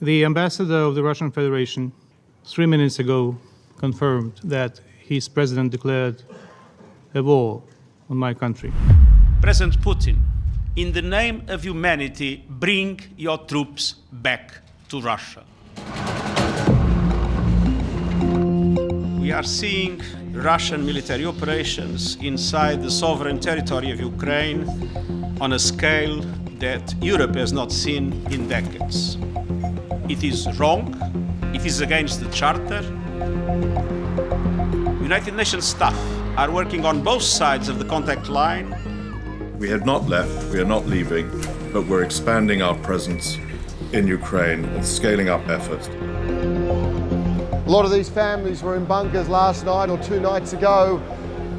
The ambassador of the Russian Federation, three minutes ago, confirmed that his president declared a war on my country. President Putin, in the name of humanity, bring your troops back to Russia. We are seeing Russian military operations inside the sovereign territory of Ukraine on a scale that Europe has not seen in decades. It is wrong, it is against the Charter. United Nations staff are working on both sides of the contact line. We have not left, we are not leaving, but we're expanding our presence in Ukraine and scaling up efforts. A lot of these families were in bunkers last night or two nights ago,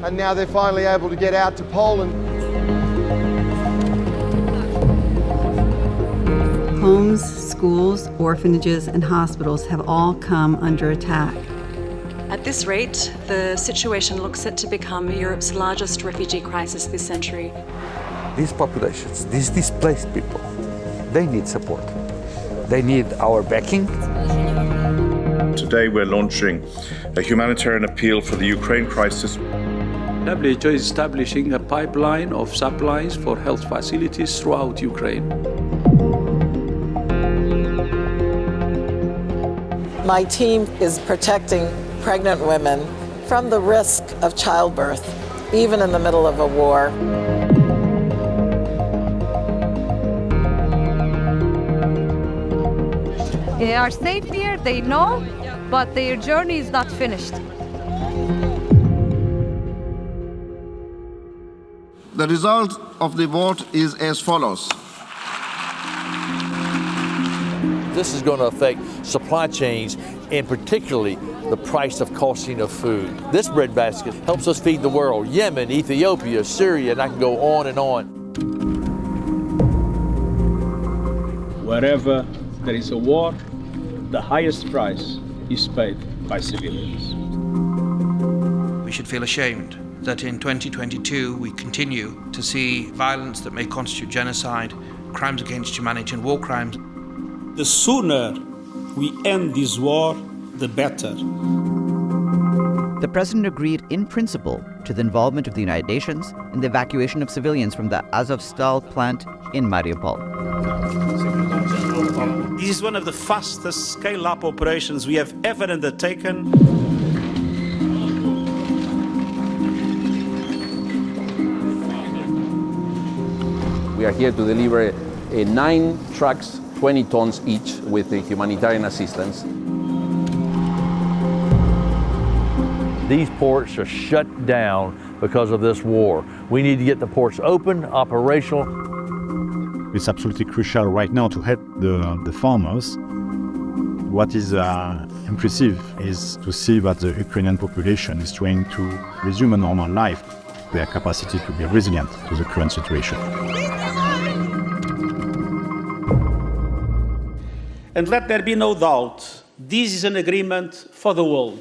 and now they're finally able to get out to Poland. Homes, schools, orphanages, and hospitals have all come under attack. At this rate, the situation looks set to become Europe's largest refugee crisis this century. These populations, these displaced people, they need support. They need our backing. Today we're launching a humanitarian appeal for the Ukraine crisis. WHO is establishing a pipeline of supplies for health facilities throughout Ukraine. My team is protecting pregnant women from the risk of childbirth, even in the middle of a war. They are safe here, they know, but their journey is not finished. The result of the vote is as follows. This is going to affect supply chains and particularly the price of costing of food. This breadbasket helps us feed the world. Yemen, Ethiopia, Syria, and I can go on and on. Wherever there is a war, the highest price is paid by civilians. We should feel ashamed that in 2022 we continue to see violence that may constitute genocide, crimes against humanity, and war crimes. The sooner we end this war, the better. The president agreed in principle to the involvement of the United Nations in the evacuation of civilians from the Azovstal plant in Mariupol. This is one of the fastest scale up operations we have ever undertaken. We are here to deliver uh, nine trucks, 20 tons each, with the humanitarian assistance. These ports are shut down because of this war. We need to get the ports open, operational. It's absolutely crucial right now to help the, the farmers. What is uh, impressive is to see that the Ukrainian population is trying to resume a normal life, their capacity to be resilient to the current situation. And let there be no doubt, this is an agreement for the world.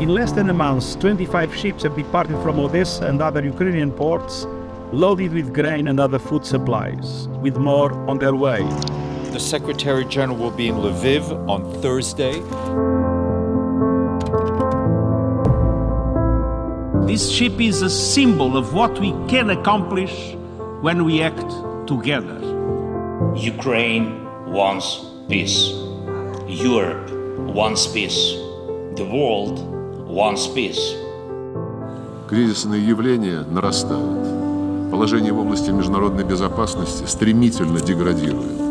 In less than a month, 25 ships have departed from Odessa and other Ukrainian ports, loaded with grain and other food supplies, with more on their way. The Secretary General will be in Lviv on Thursday. This ship is a symbol of what we can accomplish when we act together. Ukraine wants peace. Europe wants peace. The world wants peace. Кризисные явления нарастают. Положение в области международной безопасности стремительно деградирует.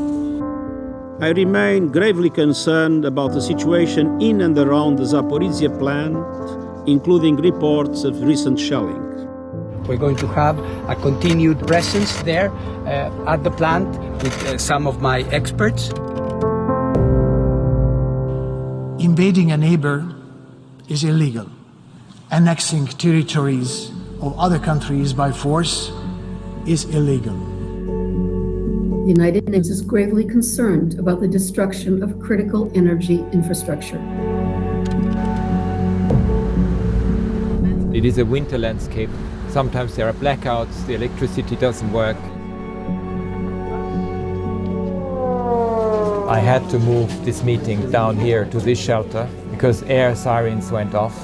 I remain gravely concerned about the situation in and around the Zaporizhia plant, including reports of recent shelling. We're going to have a continued presence there uh, at the plant with uh, some of my experts. Invading a neighbor is illegal. Annexing territories of other countries by force is illegal. The United Nations is gravely concerned about the destruction of critical energy infrastructure. It is a winter landscape. Sometimes there are blackouts, the electricity doesn't work. I had to move this meeting down here to this shelter because air sirens went off.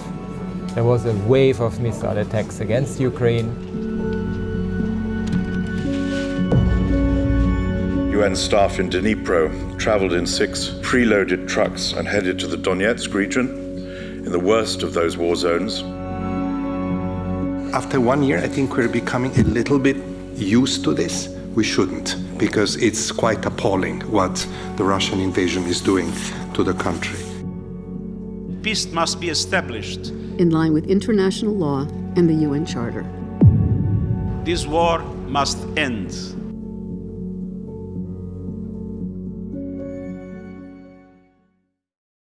There was a wave of missile attacks against Ukraine. UN staff in Dnipro traveled in six preloaded trucks and headed to the Donetsk region, in the worst of those war zones. After one year, I think we're becoming a little bit used to this. We shouldn't, because it's quite appalling what the Russian invasion is doing to the country. Peace must be established. in line with international law and the UN Charter. This war must end.